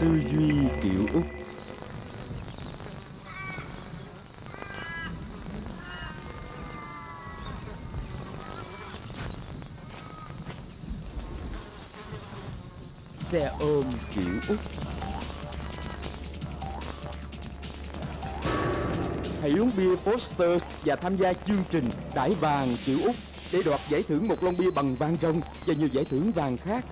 Tư duy kiểu Úc. Xe ôm kiểu Úc. Hãy uống bia Foster và tham gia chương trình Đãi vàng kiểu Úc để đoạt giải thưởng một lon bia bằng vàng rồng và nhiều giải thưởng vàng khác.